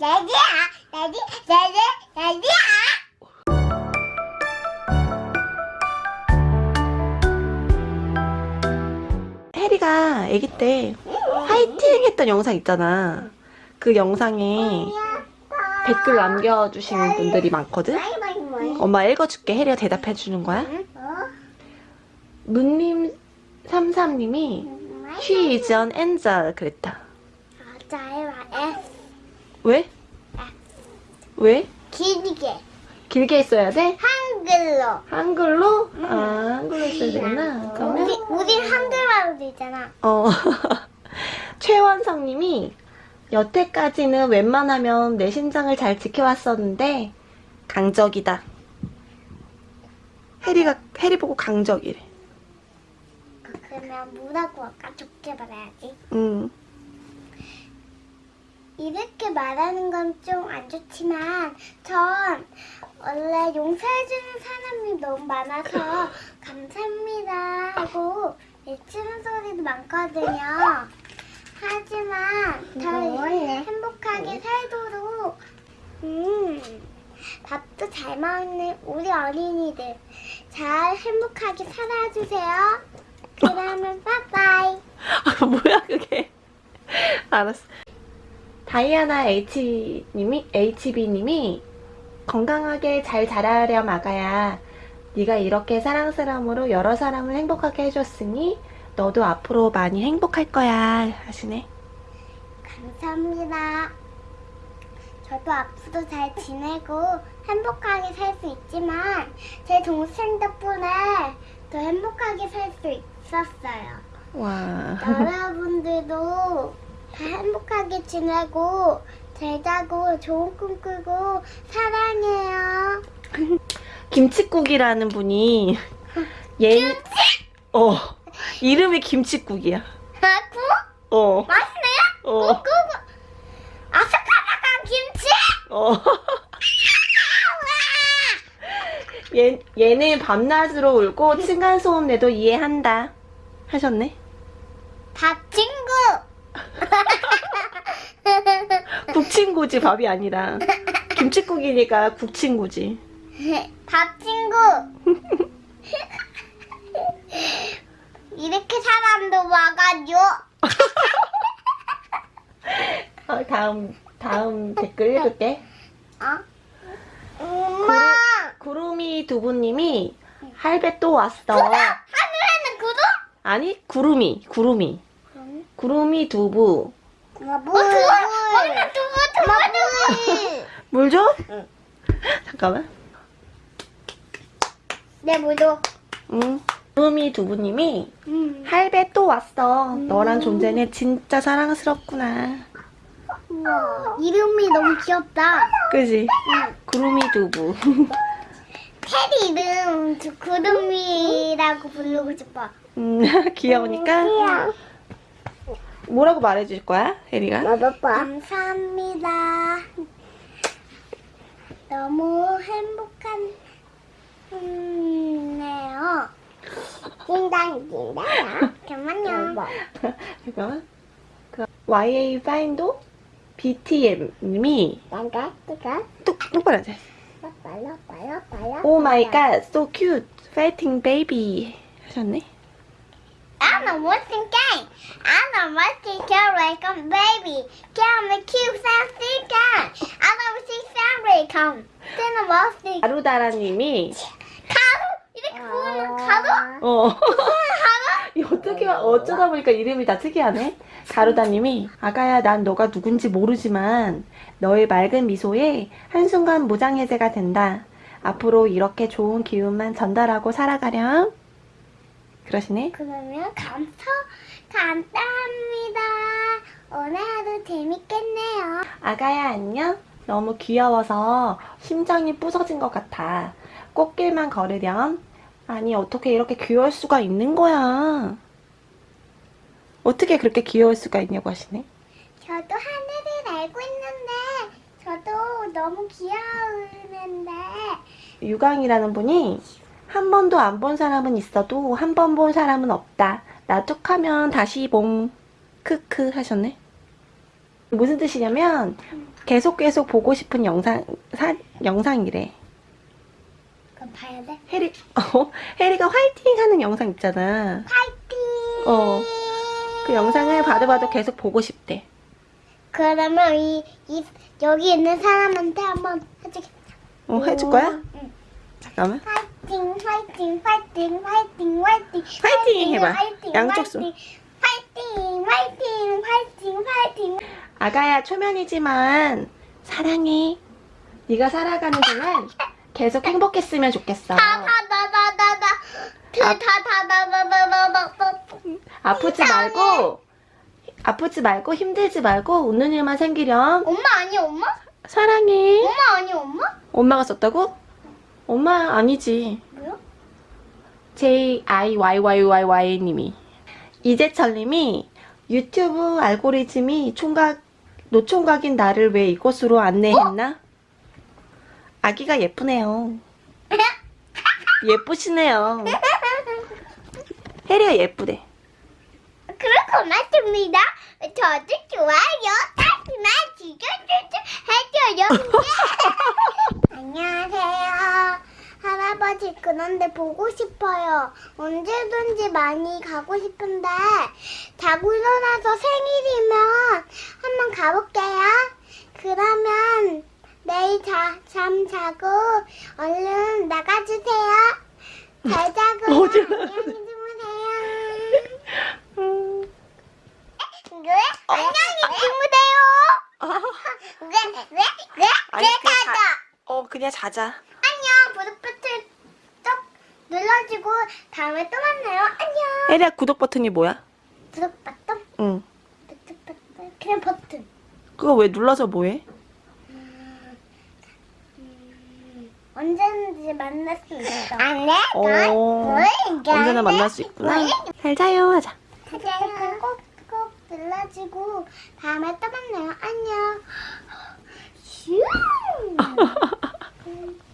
ready야, ready, ready, ready야. 해리가 아기 때 화이팅 했던 영상 있잖아. 그 영상에 댓글 남겨주시는 분들이 많거든? 엄마 읽어줄게. 해리가 대답해주는 거야. 문님 33님이 She is an angel 그랬다. 맞아요, F. 왜? 왜? 길게. 길게 써야 돼? 한글로. 한글로? 아, 한글로 써야 되구나. 우리, 그러면 우리 한글말로 되잖아. 어 최원성님이 여태까지는 웬만하면 내 심장을 잘 지켜왔었는데 강적이다. 해리가 해리 보고 강적이래. 그러면 뭐라고 할까? 좋게 말해야지. 음. 이렇게 말하는 건 좀 안 좋지만 전 원래 용서해주는 사람이 너무 많아서 감사합니다 하고 외치는 소리도 많거든요. 하지만 더 행복하게 살도록 음, 밥도 잘 먹는 우리 어린이들 잘 행복하게 살아주세요. 그러면 빠빠이. 아, 뭐야 그게? 알았어. 다이아나 H님이 HB님이 건강하게 잘 자라렴 아가야. 네가 이렇게 사랑스러움으로 여러 사람을 행복하게 해줬으니 너도 앞으로 많이 행복할 거야 하시네. 감사합니다. 저도 앞으로 잘 지내고 행복하게 살 수 있지만 제 동생 덕분에 더 행복하게 살 수 있었어요. 와. 여러분들도 다 행복하게 지내고 잘 자고 좋은 꿈 꾸고 사랑해요. 김치국이라는 분이 얘 어. 이름이 김치국이야. 아, 구? 어. 맛있네요? 어. 구, 구. 아삭아삭한 김치? 어. 얘, 얘는 밤낮으로 울고 층간소음 내도 이해한다. 하셨네. 밥친구. 국친구지 밥이 아니라. 김치국이니까 국친구지. 밥 친구. 이렇게 사람도 와가지고 어, 다음 다음 댓글 읽을게. 어? 엄마 구름이 두부님이 할배 또 왔어. 하늘에는 구름? 아니 구름이 구름이 구름이 두부. 어, 물. 엄마 두부 두부 물 줘? 잠깐만. 내 물도. 응. 구름이 두부님이 음. 할배 또 왔어. 너란 존재는 진짜 사랑스럽구나. 우와, 이름이 너무 귀엽다. 그지? 구름이 두부. 테리 이름 저 구름이라고 부르고 싶어. 음, 귀여우니까 뭐라고 말해줄 거야, 혜리가? 감사합니다. 너무 행복한 네요. 띵당 띵당. 잠깐만요. 잠깐만. 그 YA 파인도 BTM님이 내가 내가 똑 똑바로 앉아. 빨라 빨라 빨라. Oh my god, so cute, fighting baby 하셨네. I'm a watching game. I'm a watching girl like a baby. Come a cute sassy guy. I love see family come. Then I'm watching. 아루다라님이 가루 이렇게 부르는 가루? 어 어떻게 어쩌다 보니까 이름이 다 특이하네. 가루다님이 아가야 난 너가 누군지 모르지만 너의 맑은 미소에 한순간 무장해제가 된다. 앞으로 이렇게 좋은 기운만 전달하고 살아가렴. 그러시네. 그러면 감사 감사합니다. 오늘 하루 재밌겠네요. 아가야 안녕? 너무 귀여워서 심장이 부서진 것 같아. 꽃길만 걸으렴. 아니 어떻게 이렇게 귀여울 수가 있는 거야. 어떻게 그렇게 귀여울 수가 있냐고 하시네. 저도 하늘을 알고 있는데 저도 너무 귀여우는데 유강이라는 분이 한 번도 안 본 사람은 있어도 한 번 본 사람은 없다. 나 툭하면 다시 봄. 크크 하셨네. 무슨 뜻이냐면 계속 계속 보고 싶은 영상 사, 영상이래. 그럼 봐야 돼? 해리 어, 해리가 화이팅 하는 영상 있잖아. 파이팅! 어. 그 영상을 봐도 봐도 계속 보고 싶대. 그러면 이, 이 여기 있는 사람한테 한번 해주겠다. 어, 해줄 거야? 응. 잠깐만. 파이팅, 파이팅, 파이팅, 파이팅, 파이팅. 파이팅 해봐. 파이팅, 양쪽 손. 파이팅, 파이팅, 파이팅, 파이팅. 아가야 초면이지만 사랑해. 네가 살아가는 동안 계속 행복했으면 좋겠어. 아. 아프지 말고 아프지 말고 힘들지 말고 웃는 일만 생기렴. 엄마 아니 엄마? 사랑해. 엄마 아니 엄마? 엄마가 썼다고? 엄마 아니지. 뭐야? J I Y Y Y Y 님이 이재철님이 유튜브 알고리즘이 총각 노총각인 나를 왜 이곳으로 안내했나? 아기가 예쁘네요. 예쁘시네요. 혜리가 예쁘대. 그럴 고맙습니다. 저도 좋아요. 다시만 지켜주세요. 해줘요. 안녕하세요. 할아버지 그런데 보고 싶어요. 언제든지 많이 가고 싶은데 자고 일어나서 생일이면 한번 가볼게요. 그러면 내일 자, 잠 자고 얼른 나가주세요. 잘 자고요. 어디 안녕히 주무세요. 음, 왜? 안녕히 주무세요. 왜? 왜? 왜? 아니, 왜 그냥 가자? 어 그냥 자자. 안녕. 눌러주고 다음에 또 만나요. 안녕. 에리야 구독 버튼이 뭐야? 구독 버튼? 응. 구독 버튼. 그냥 버튼. 그거 왜 눌러서 뭐해? 음, 언제든지 만날 수 있어. 안 돼? 어, 언제나 만날 수 있구나. 잘 자요 하자. 잘 자요. 꼭, 꼭 눌러주고 다음에 또 만나요. 안녕. 슈!